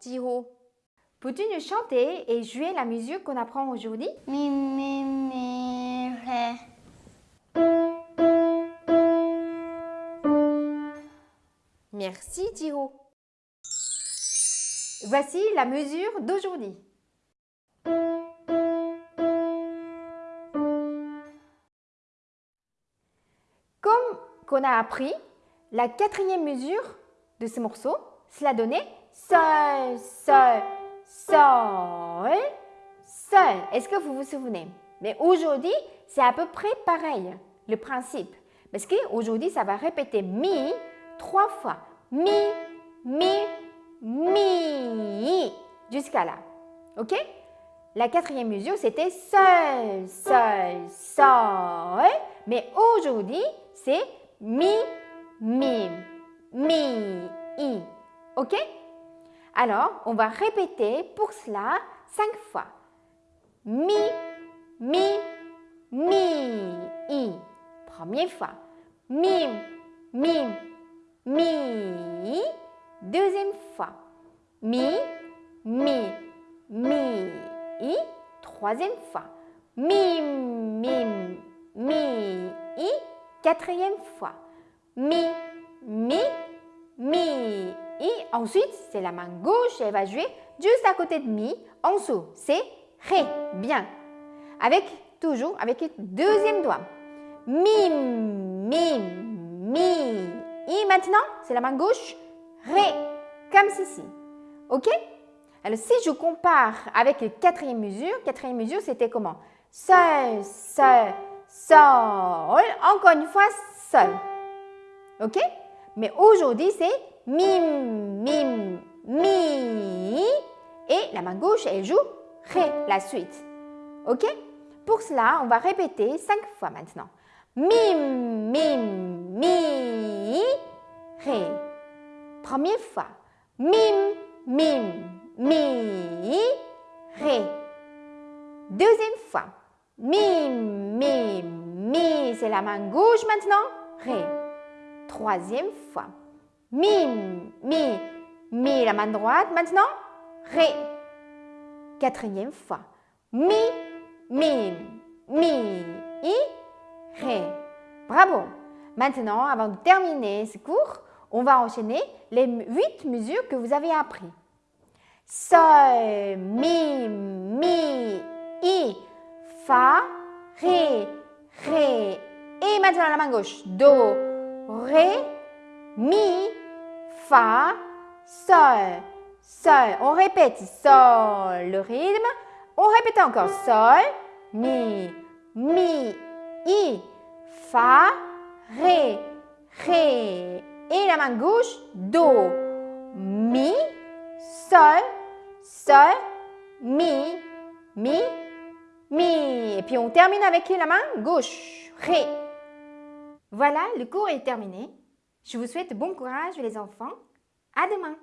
Jiro. Peux-tu nous chanter et jouer la musique qu'on apprend aujourd'hui? Mi, mi, mi, ré. Merci Jiro. Voici la mesure d'aujourd'hui. Comme qu'on a appris, la quatrième mesure de ce morceau, cela donnait Sol, Sol, Sol, Sol. Est-ce que vous vous souvenez? Mais aujourd'hui, c'est à peu près pareil, le principe. Parce qu'aujourd'hui, ça va répéter Mi trois fois. Mi, Mi, Mi, jusqu'à là. OK? La quatrième mesure, c'était Sol, Sol, Sol. Mais aujourd'hui, c'est Mi, Mi, Mi, I. OK? Alors, on va répéter pour cela cinq fois. Mi, Mi, Mi, I. Première fois. Mi, Mi, Mi. Deuxième fois. Mi, Mi, Mi, I. Troisième fois. Mi, Mi, Mi, I. Quatrième fois. Mi, Mi, Mi, I. Ensuite, c'est la main gauche, elle va jouer juste à côté de Mi. En dessous, c'est Ré. Bien. Avec, toujours, avec le deuxième doigt. Mi, Mi, Mi, I. Maintenant, c'est la main gauche. Ré. Comme ceci. OK? Alors, si je compare avec la quatrième mesure, quatrième mesure, c'était comment? Sol, Sol, Sol. Encore une fois, Sol. OK? Mais aujourd'hui, c'est Mim, Mim, Mi. Et la main gauche, elle joue Ré, la suite. OK? Pour cela, on va répéter cinq fois maintenant. Mim, Mim, Mi, Ré. Première fois. Mim, Mim, Mi, Ré. Deuxième fois. Mim, Mim, Mi. C'est la main gauche maintenant. Ré. Troisième fois. Mim, Mi, Mi. La main droite maintenant. Ré. Quatrième fois. Mi, Mim, Mi, I, Ré. Bravo. Maintenant, avant de terminer ce cours, on va enchaîner les huit mesures que vous avez appris. Sol, Mi, Mi, I, Fa, Ré, Ré. Et maintenant la main gauche. Do, Ré, Mi, Fa, Sol, Sol. On répète Sol, le rythme. On répète encore Sol, Mi, Mi, I, Fa, Ré, Ré. Et la main gauche, Do, Mi, Sol, Sol, Mi, Mi, Mi. Et puis on termine avec la main gauche, Ré. Voilà, le cours est terminé. Je vous souhaite bon courage les enfants. À demain.